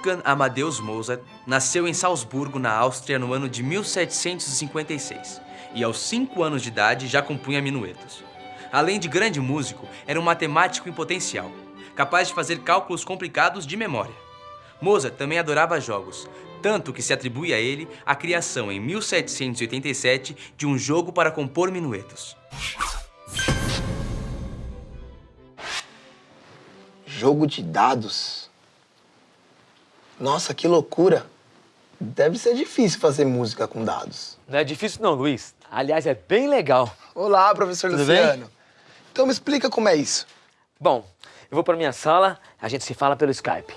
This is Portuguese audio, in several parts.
Wolfgang Amadeus Mozart nasceu em Salzburgo, na Áustria, no ano de 1756 e aos 5 anos de idade já compunha minuetos. Além de grande músico, era um matemático em potencial, capaz de fazer cálculos complicados de memória. Mozart também adorava jogos, tanto que se atribui a ele a criação em 1787 de um jogo para compor minuetos. Jogo de dados? Nossa, que loucura! Deve ser difícil fazer música com dados. Não é difícil não, Luiz. Aliás, é bem legal. Olá, professor Tudo Luciano. bem? Então me explica como é isso. Bom, eu vou para minha sala, a gente se fala pelo Skype.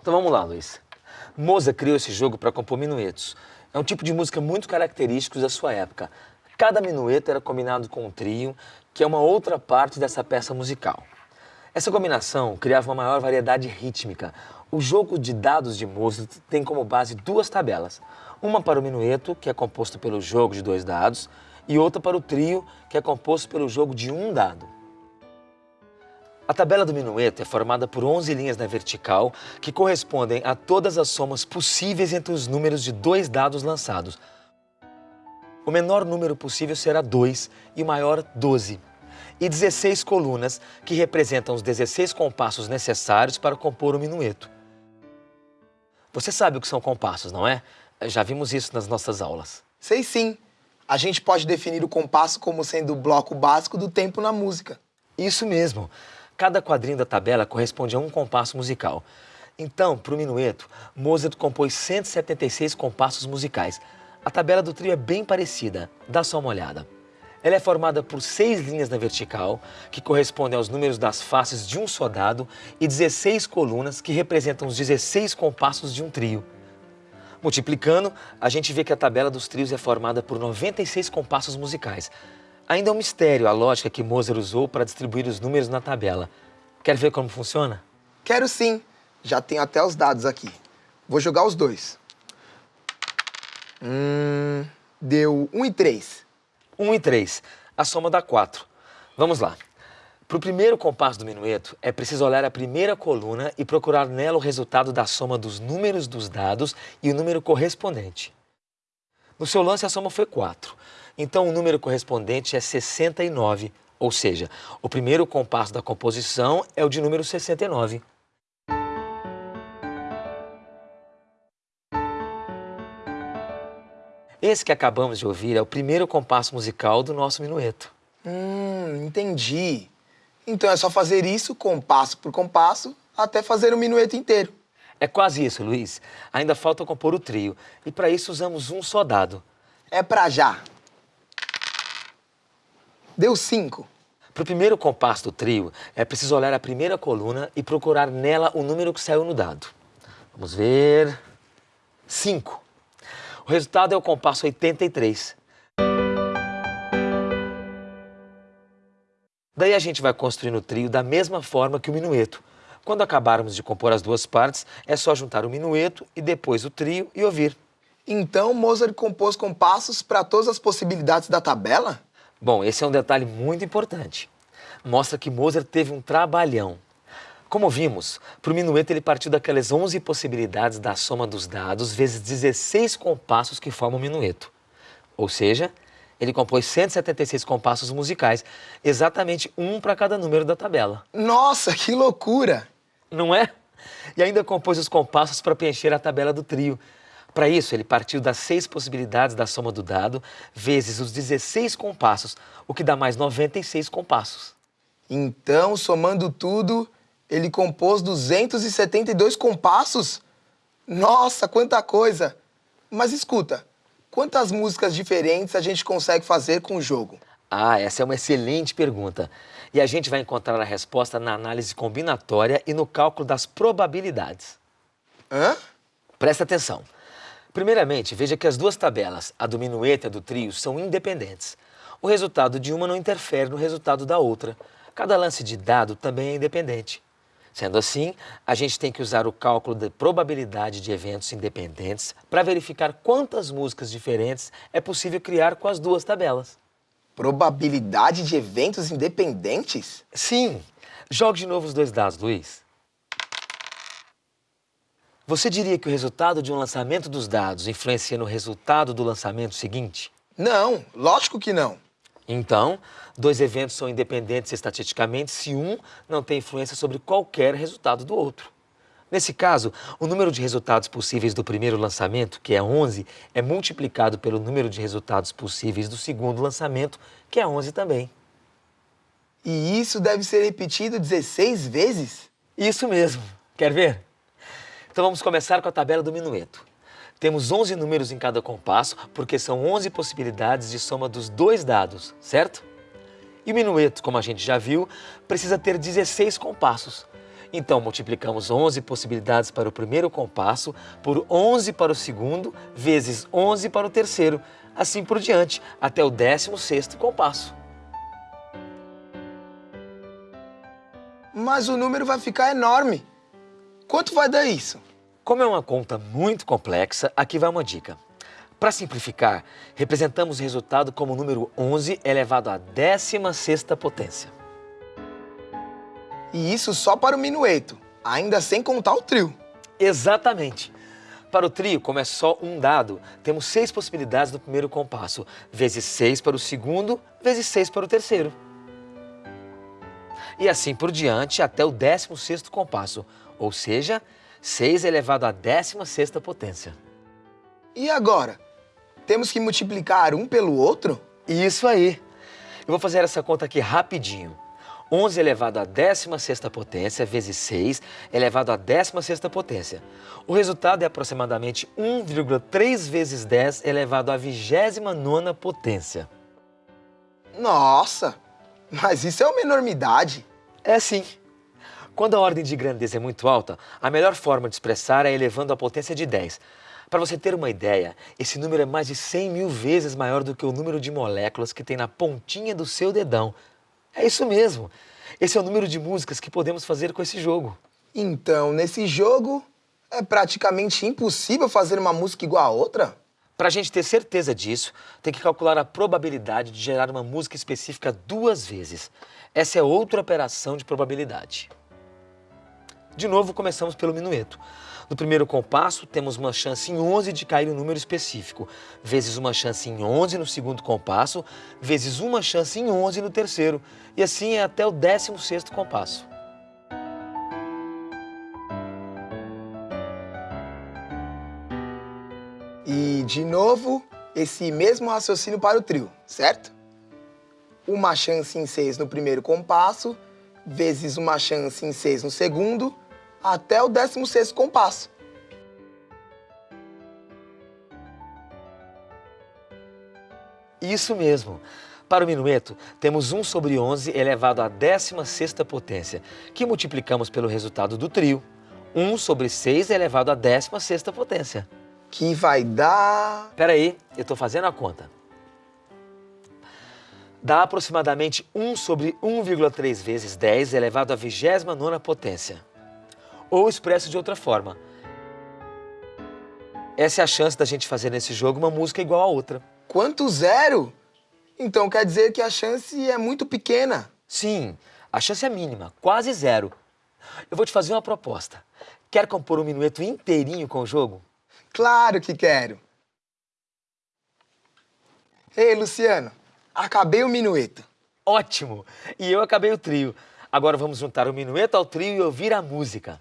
Então vamos lá, Luiz. Mozart criou esse jogo para compor minuetos. É um tipo de música muito característico da sua época. Cada minueto era combinado com um trio, que é uma outra parte dessa peça musical. Essa combinação criava uma maior variedade rítmica. O jogo de dados de Mozart tem como base duas tabelas. Uma para o minueto, que é composto pelo jogo de dois dados, e outra para o trio, que é composto pelo jogo de um dado. A tabela do minueto é formada por 11 linhas na vertical, que correspondem a todas as somas possíveis entre os números de dois dados lançados. O menor número possível será 2 e o maior 12. E 16 colunas, que representam os 16 compassos necessários para compor o minueto. Você sabe o que são compassos, não é? Já vimos isso nas nossas aulas. Sei sim. A gente pode definir o compasso como sendo o bloco básico do tempo na música. Isso mesmo. Cada quadrinho da tabela corresponde a um compasso musical. Então, para o minueto, Mozart compôs 176 compassos musicais. A tabela do trio é bem parecida, dá só uma olhada. Ela é formada por seis linhas na vertical, que correspondem aos números das faces de um só dado, e 16 colunas, que representam os 16 compassos de um trio. Multiplicando, a gente vê que a tabela dos trios é formada por 96 compassos musicais. Ainda é um mistério a lógica que Mozart usou para distribuir os números na tabela. Quer ver como funciona? Quero sim. Já tenho até os dados aqui. Vou jogar os dois. Hum, deu 1 e 3. 1 e 3. A soma dá 4. Vamos lá. Para o primeiro compasso do minueto, é preciso olhar a primeira coluna e procurar nela o resultado da soma dos números dos dados e o número correspondente. No seu lance, a soma foi 4. Então, o número correspondente é 69, ou seja, o primeiro compasso da composição é o de número 69. Esse que acabamos de ouvir é o primeiro compasso musical do nosso minueto. Hum, entendi. Então é só fazer isso compasso por compasso até fazer o minueto inteiro. É quase isso, Luiz. Ainda falta compor o trio. E para isso usamos um só dado. É pra já. Deu 5. Para o primeiro compasso do trio, é preciso olhar a primeira coluna e procurar nela o número que saiu no dado. Vamos ver... 5. O resultado é o compasso 83. Daí a gente vai construindo o trio da mesma forma que o minueto. Quando acabarmos de compor as duas partes, é só juntar o minueto e depois o trio e ouvir. Então Mozart compôs compassos para todas as possibilidades da tabela? Bom, esse é um detalhe muito importante. Mostra que Mozart teve um trabalhão. Como vimos, para o minueto ele partiu daquelas 11 possibilidades da soma dos dados vezes 16 compassos que formam o minueto. Ou seja, ele compôs 176 compassos musicais, exatamente um para cada número da tabela. Nossa, que loucura! Não é? E ainda compôs os compassos para preencher a tabela do trio. Para isso, ele partiu das seis possibilidades da soma do dado, vezes os 16 compassos, o que dá mais 96 compassos. Então, somando tudo, ele compôs 272 compassos? Nossa, quanta coisa! Mas escuta, quantas músicas diferentes a gente consegue fazer com o jogo? Ah, essa é uma excelente pergunta. E a gente vai encontrar a resposta na análise combinatória e no cálculo das probabilidades. Hã? Presta atenção. Primeiramente, veja que as duas tabelas, a do minueto e a do trio, são independentes. O resultado de uma não interfere no resultado da outra. Cada lance de dado também é independente. Sendo assim, a gente tem que usar o cálculo de probabilidade de eventos independentes para verificar quantas músicas diferentes é possível criar com as duas tabelas. Probabilidade de eventos independentes? Sim. Jogue de novo os dois dados, Luiz. Você diria que o resultado de um lançamento dos dados influencia no resultado do lançamento seguinte? Não, lógico que não. Então, dois eventos são independentes estatisticamente se um não tem influência sobre qualquer resultado do outro. Nesse caso, o número de resultados possíveis do primeiro lançamento, que é 11, é multiplicado pelo número de resultados possíveis do segundo lançamento, que é 11 também. E isso deve ser repetido 16 vezes? Isso mesmo. Quer ver? Então vamos começar com a tabela do minueto. Temos 11 números em cada compasso, porque são 11 possibilidades de soma dos dois dados, certo? E o minueto, como a gente já viu, precisa ter 16 compassos. Então, multiplicamos 11 possibilidades para o primeiro compasso por 11 para o segundo, vezes 11 para o terceiro, assim por diante, até o 16º compasso. Mas o número vai ficar enorme. Quanto vai dar isso? Como é uma conta muito complexa, aqui vai uma dica. Para simplificar, representamos o resultado como o número 11 elevado à 16ª potência. E isso só para o minueto, ainda sem contar o trio. Exatamente. Para o trio, como é só um dado, temos seis possibilidades no primeiro compasso, vezes seis para o segundo, vezes seis para o terceiro. E assim por diante até o 16º compasso, ou seja, 6 elevado à 16ª potência. E agora? Temos que multiplicar um pelo outro? Isso aí. Eu vou fazer essa conta aqui rapidinho. 11 elevado à 16ª potência vezes 6 elevado à 16ª potência. O resultado é aproximadamente 1,3 vezes 10 elevado à 29ª potência. Nossa, mas isso é uma enormidade. É sim. Quando a ordem de grandeza é muito alta, a melhor forma de expressar é elevando a potência de 10. Para você ter uma ideia, esse número é mais de 100 mil vezes maior do que o número de moléculas que tem na pontinha do seu dedão. É isso mesmo. Esse é o número de músicas que podemos fazer com esse jogo. Então, nesse jogo, é praticamente impossível fazer uma música igual a outra? Para a gente ter certeza disso, tem que calcular a probabilidade de gerar uma música específica duas vezes. Essa é outra operação de probabilidade. De novo, começamos pelo minueto. No primeiro compasso, temos uma chance em 11 de cair um número específico, vezes uma chance em 11 no segundo compasso, vezes uma chance em 11 no terceiro, e assim é até o 16º compasso. E, de novo, esse mesmo raciocínio para o trio, certo? Uma chance em 6 no primeiro compasso, vezes uma chance em 6 no segundo, até o 16º compasso. Isso mesmo. Para o minueto, temos 1 sobre 11 elevado à 16ª potência, que multiplicamos pelo resultado do trio. 1 sobre 6 elevado à 16ª potência. Que vai dar... Espera aí, eu estou fazendo a conta. Dá aproximadamente 1 sobre 1,3 vezes 10 elevado à 29ª potência. Ou expresso de outra forma. Essa é a chance da gente fazer nesse jogo uma música igual a outra. Quanto zero? Então quer dizer que a chance é muito pequena. Sim, a chance é mínima, quase zero. Eu vou te fazer uma proposta. Quer compor um minueto inteirinho com o jogo? Claro que quero. Ei, Luciano, acabei o minueto. Ótimo! E eu acabei o trio. Agora vamos juntar o minueto ao trio e ouvir a música.